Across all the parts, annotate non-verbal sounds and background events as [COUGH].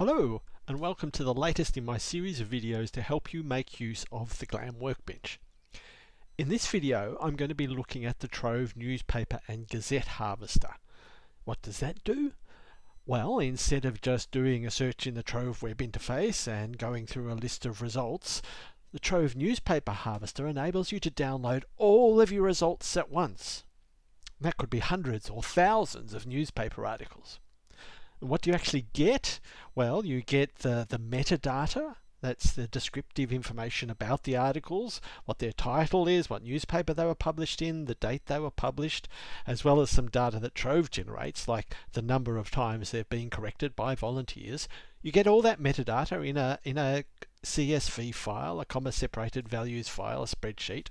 Hello and welcome to the latest in my series of videos to help you make use of the GLAM workbench. In this video I'm going to be looking at the Trove newspaper and gazette harvester. What does that do? Well, instead of just doing a search in the Trove web interface and going through a list of results, the Trove newspaper harvester enables you to download all of your results at once. That could be hundreds or thousands of newspaper articles. What do you actually get? Well, you get the, the metadata. That's the descriptive information about the articles, what their title is, what newspaper they were published in, the date they were published, as well as some data that Trove generates, like the number of times they've been corrected by volunteers. You get all that metadata in a, in a CSV file, a comma separated values file, a spreadsheet.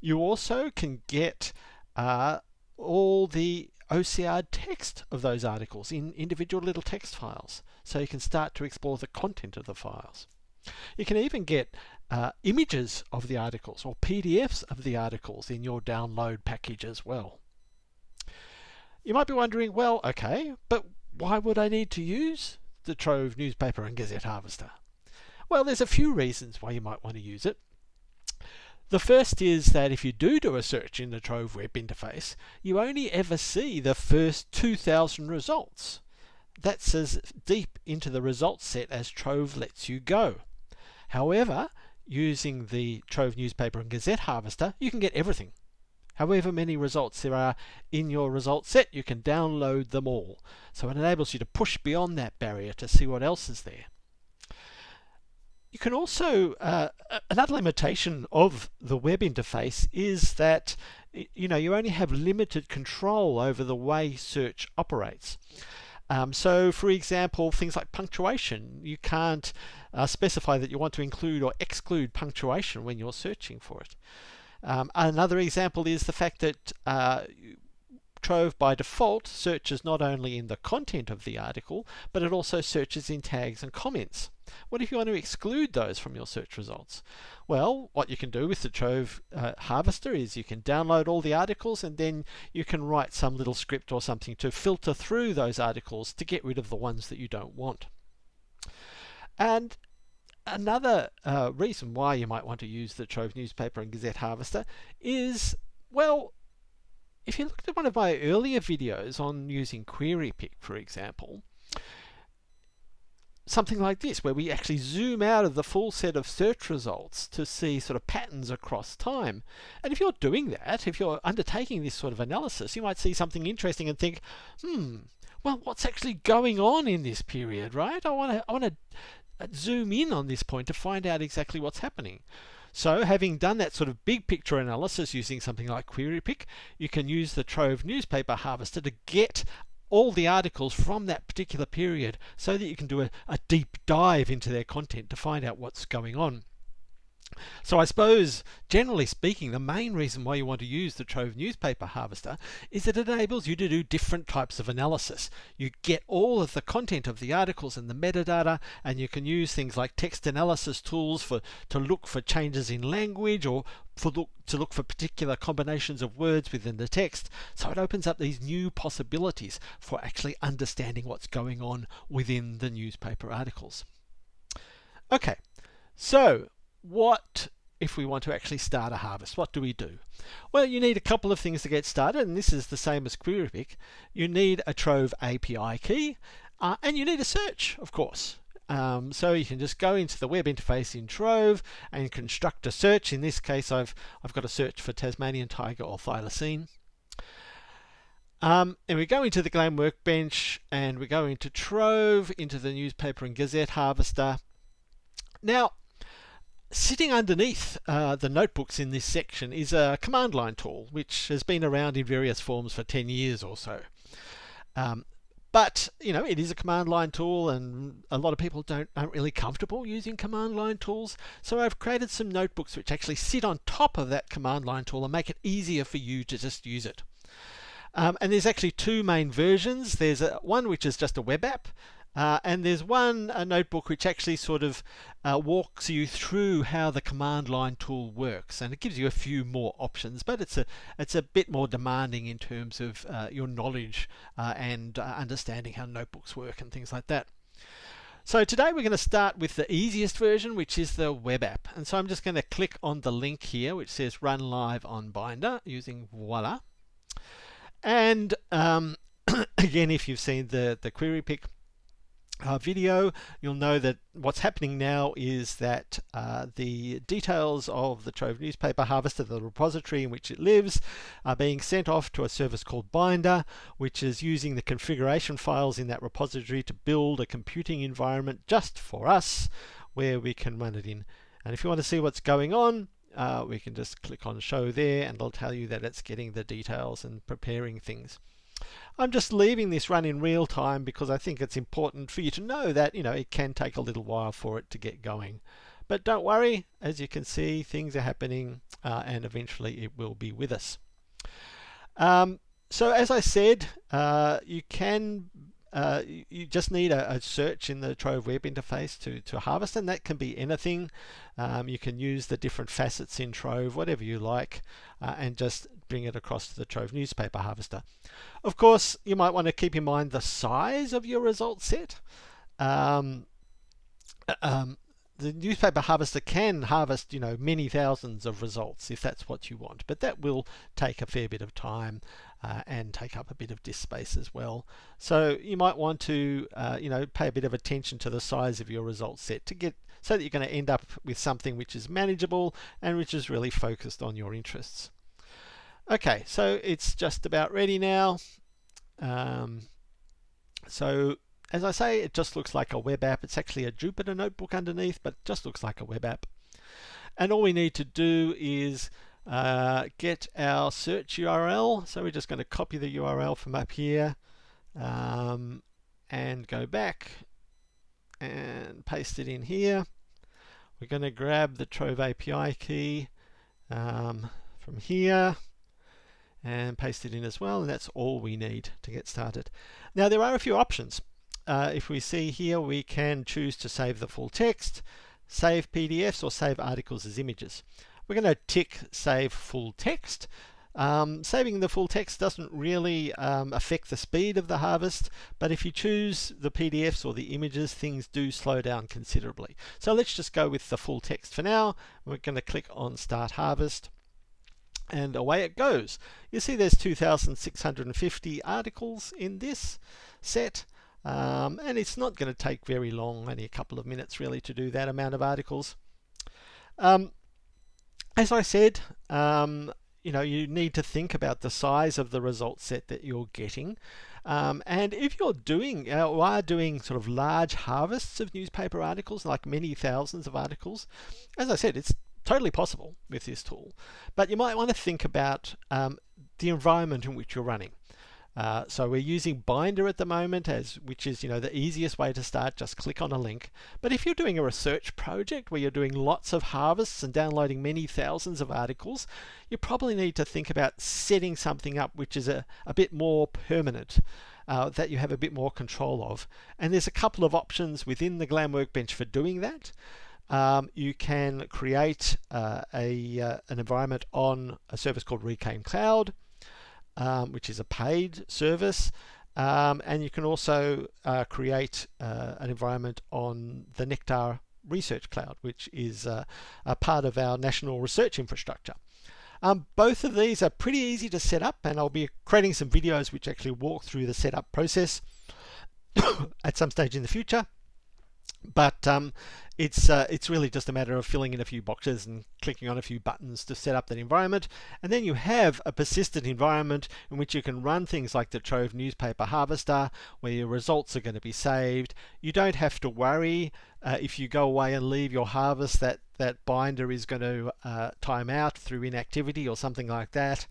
You also can get uh, all the OCR text of those articles in individual little text files. So you can start to explore the content of the files. You can even get uh, images of the articles or PDFs of the articles in your download package as well. You might be wondering, well, okay, but why would I need to use the Trove newspaper and Gazette Harvester? Well, there's a few reasons why you might want to use it. The first is that if you do do a search in the Trove web interface, you only ever see the first 2000 results. That's as deep into the results set as Trove lets you go. However, using the Trove newspaper and Gazette harvester, you can get everything. However many results there are in your results set, you can download them all. So it enables you to push beyond that barrier to see what else is there. You can also, uh, another limitation of the web interface is that you know you only have limited control over the way search operates. Um, so for example, things like punctuation, you can't uh, specify that you want to include or exclude punctuation when you're searching for it. Um, another example is the fact that uh, Trove by default searches not only in the content of the article, but it also searches in tags and comments. What if you want to exclude those from your search results? Well, what you can do with the Trove uh, Harvester is you can download all the articles and then you can write some little script or something to filter through those articles to get rid of the ones that you don't want. And another uh, reason why you might want to use the Trove Newspaper and Gazette Harvester is, well, if you looked at one of my earlier videos on using QueryPic, for example, something like this, where we actually zoom out of the full set of search results to see sort of patterns across time. And if you're doing that, if you're undertaking this sort of analysis, you might see something interesting and think, hmm, well, what's actually going on in this period, right? I want to, I want to uh, zoom in on this point to find out exactly what's happening. So having done that sort of big picture analysis using something like QueryPic, you can use the Trove newspaper harvester to get all the articles from that particular period so that you can do a, a deep dive into their content to find out what's going on. So I suppose, generally speaking, the main reason why you want to use the Trove newspaper harvester is that it enables you to do different types of analysis. You get all of the content of the articles and the metadata, and you can use things like text analysis tools for to look for changes in language or for look, to look for particular combinations of words within the text. So it opens up these new possibilities for actually understanding what's going on within the newspaper articles. Okay, so what if we want to actually start a harvest? What do we do? Well, you need a couple of things to get started, and this is the same as QueryPic. You need a Trove API key, uh, and you need a search, of course. Um, so you can just go into the web interface in Trove and construct a search. In this case, I've, I've got a search for Tasmanian tiger or thylacine. Um, and we go into the GLAM workbench and we go into Trove, into the newspaper and Gazette harvester. Now, Sitting underneath uh, the notebooks in this section is a command line tool, which has been around in various forms for 10 years or so. Um, but you know, it is a command line tool, and a lot of people don't aren't really comfortable using command line tools. So I've created some notebooks which actually sit on top of that command line tool and make it easier for you to just use it. Um, and there's actually two main versions. There's a, one which is just a web app, uh, and there's one a notebook which actually sort of uh, walks you through how the command line tool works and it gives you a few more options but it's a it's a bit more demanding in terms of uh, your knowledge uh, and uh, understanding how notebooks work and things like that. So today we're going to start with the easiest version, which is the web app. And so I'm just going to click on the link here, which says run live on Binder using Voila. And um, [COUGHS] again, if you've seen the, the QueryPic uh, video, you'll know that what's happening now is that uh, the details of the Trove newspaper harvester, the repository in which it lives, are being sent off to a service called Binder, which is using the configuration files in that repository to build a computing environment just for us where we can run it in. And if you want to see what's going on, uh, we can just click on show there and it'll tell you that it's getting the details and preparing things. I'm just leaving this run in real time because I think it's important for you to know that, you know, it can take a little while for it to get going. But don't worry, as you can see, things are happening uh, and eventually it will be with us. Um, so as I said, uh, you can uh, you just need a, a, search in the Trove web interface to, to harvest and that can be anything. Um, you can use the different facets in Trove, whatever you like, uh, and just bring it across to the Trove newspaper harvester. Of course, you might want to keep in mind the size of your result set. Um, uh, um, the newspaper harvester can harvest, you know, many thousands of results if that's what you want, but that will take a fair bit of time uh, and take up a bit of disk space as well. So you might want to, uh, you know, pay a bit of attention to the size of your result set to get so that you're going to end up with something which is manageable and which is really focused on your interests. Okay, so it's just about ready now. Um, so as I say, it just looks like a web app. It's actually a Jupyter notebook underneath, but just looks like a web app. And all we need to do is uh, get our search URL. So we're just going to copy the URL from up here um, and go back and paste it in here. We're going to grab the Trove API key um, from here and paste it in as well and that's all we need to get started. Now there are a few options. Uh, if we see here we can choose to save the full text, save PDFs or save articles as images. We're going to tick save full text. Um, saving the full text doesn't really um, affect the speed of the harvest, but if you choose the PDFs or the images, things do slow down considerably. So let's just go with the full text for now. We're going to click on Start Harvest and away it goes. You see there's 2,650 articles in this set. Um, and it's not going to take very long, only a couple of minutes really to do that amount of articles. Um, as I said, um, you know, you need to think about the size of the result set that you're getting. Um, and if you're doing, uh, or are doing sort of large harvests of newspaper articles, like many thousands of articles, as I said, it's totally possible with this tool. But you might want to think about um, the environment in which you're running. Uh, so we're using Binder at the moment as which is you know the easiest way to start just click on a link but if you're doing a research project where you're doing lots of harvests and downloading many thousands of articles you probably need to think about setting something up which is a, a bit more permanent uh, that you have a bit more control of and there's a couple of options within the Glam Workbench for doing that um, you can create uh, a, uh, an environment on a service called Reclaim Cloud, um, which is a paid service. Um, and you can also uh, create uh, an environment on the Nectar Research Cloud, which is uh, a part of our national research infrastructure. Um, both of these are pretty easy to set up and I'll be creating some videos which actually walk through the setup process [COUGHS] at some stage in the future. But um, it's, uh, it's really just a matter of filling in a few boxes and clicking on a few buttons to set up that environment. And then you have a persistent environment in which you can run things like the Trove newspaper harvester, where your results are going to be saved. You don't have to worry uh, if you go away and leave your harvest that that binder is going to uh, time out through inactivity or something like that.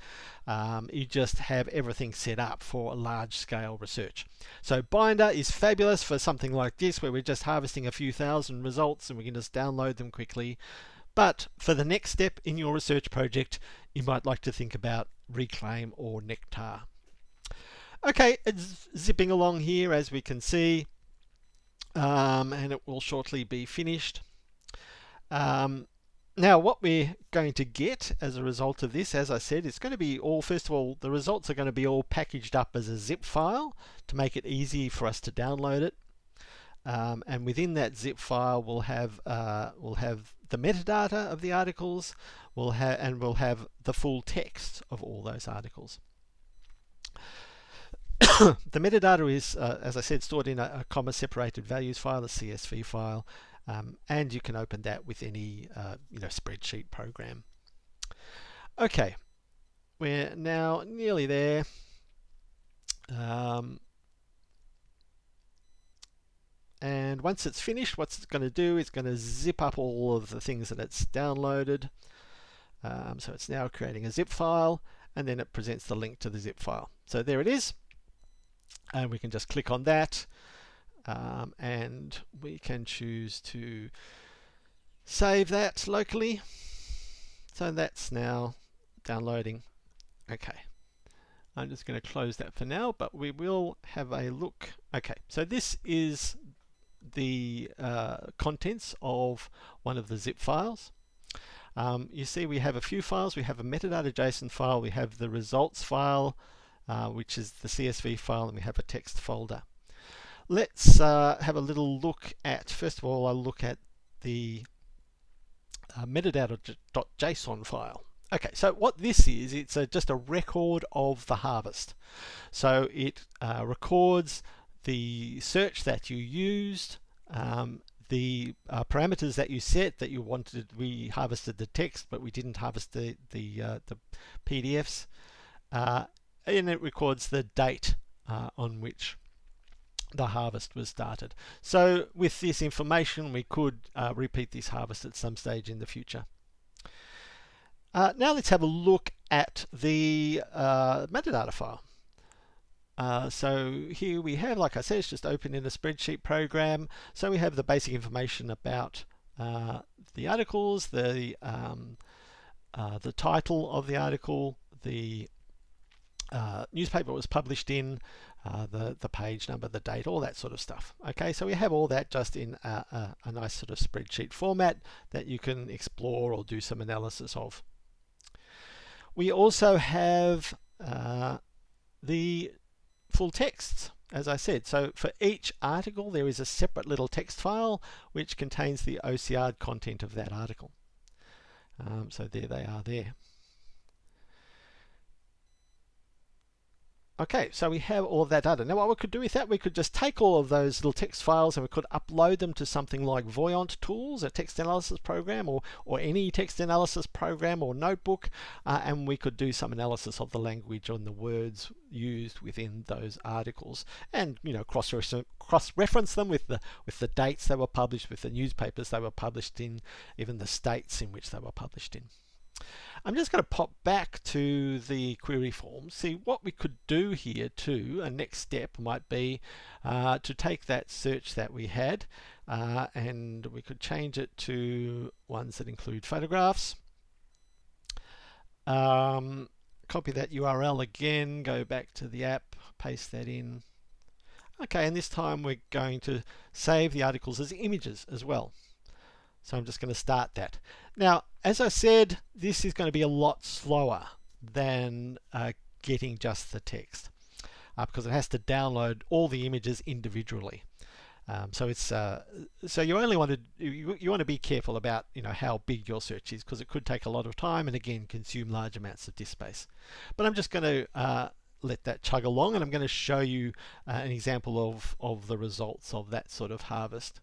Um, you just have everything set up for large scale research. So binder is fabulous for something like this where we're just harvesting a few thousand results and we can just download them quickly. But for the next step in your research project, you might like to think about Reclaim or Nectar. Okay, zipping along here as we can see, um, and it will shortly be finished. Um, now what we're going to get as a result of this, as I said, it's going to be all, first of all, the results are going to be all packaged up as a zip file to make it easy for us to download it. Um, and within that zip file, we'll have uh, we'll have the metadata of the articles, we'll have and we'll have the full text of all those articles. [COUGHS] the metadata is, uh, as I said, stored in a, a comma separated values file, a CSV file, um, and you can open that with any uh, you know spreadsheet program. Okay, we're now nearly there. Um, and once it's finished, what it's going to do is going to zip up all of the things that it's downloaded. Um, so it's now creating a zip file, and then it presents the link to the zip file. So there it is. And we can just click on that, um, and we can choose to save that locally. So that's now downloading. Okay. I'm just going to close that for now, but we will have a look. Okay, so this is the uh, contents of one of the zip files. Um, you see we have a few files. We have a metadata JSON file, we have the results file, uh, which is the CSV file, and we have a text folder. Let's uh, have a little look at, first of all, I'll look at the uh, metadata.json file. Okay, so what this is, it's a, just a record of the harvest. So it uh, records the search that you used, um, the uh, parameters that you set that you wanted. We harvested the text, but we didn't harvest the the, uh, the PDFs, uh, and it records the date uh, on which the harvest was started. So with this information, we could uh, repeat this harvest at some stage in the future. Uh, now let's have a look at the metadata file. Uh, so here we have, like I said, it's just open in a spreadsheet program. So we have the basic information about uh, the articles, the um, uh, the title of the article, the uh, newspaper was published in, uh, the the page number, the date, all that sort of stuff. Okay, so we have all that just in a, a, a nice sort of spreadsheet format that you can explore or do some analysis of. We also have uh, the full texts as I said. So for each article there is a separate little text file which contains the OCR content of that article. Um, so there they are there. Okay, so we have all of that data. Now what we could do with that, we could just take all of those little text files and we could upload them to something like Voyant Tools, a text analysis program, or, or any text analysis program or notebook, uh, and we could do some analysis of the language and the words used within those articles, and you know cross cross reference them with the with the dates they were published, with the newspapers they were published in, even the states in which they were published in. I'm just going to pop back to the query form, see what we could do here too. A next step might be uh, to take that search that we had uh, and we could change it to ones that include photographs. Um, copy that URL again, go back to the app, paste that in. Okay, and this time we're going to save the articles as images as well. So I'm just going to start that. Now, as I said, this is going to be a lot slower than uh, getting just the text uh, because it has to download all the images individually. Um, so it's uh, so you only want to you, you, want to be careful about you know how big your search is because it could take a lot of time and again consume large amounts of disk space. But I'm just going to uh, let that chug along and I'm going to show you uh, an example of of the results of that sort of harvest.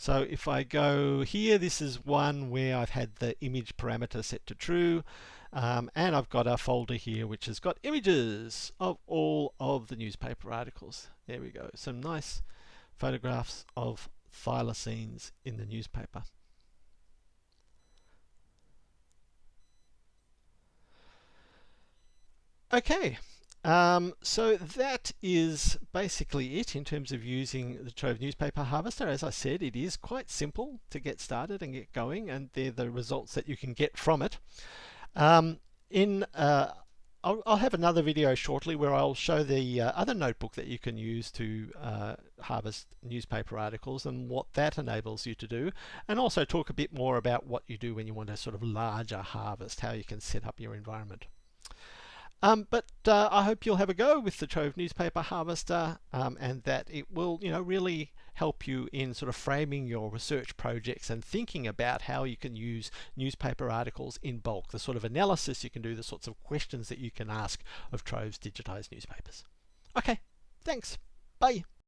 So if I go here, this is one where I've had the image parameter set to true. Um, and I've got a folder here which has got images of all of the newspaper articles. There we go. Some nice photographs of thylacines in the newspaper. Okay, um, so that is basically it in terms of using the Trove Newspaper Harvester. As I said, it is quite simple to get started and get going, and they're the results that you can get from it. Um, in uh, I'll, I'll, have another video shortly where I'll show the uh, other notebook that you can use to uh, harvest newspaper articles and what that enables you to do and also talk a bit more about what you do when you want a sort of larger harvest, how you can set up your environment. Um, but uh, I hope you'll have a go with the Trove Newspaper Harvester um, and that it will, you know, really help you in sort of framing your research projects and thinking about how you can use newspaper articles in bulk, the sort of analysis you can do, the sorts of questions that you can ask of Trove's digitized newspapers. Okay, thanks. Bye.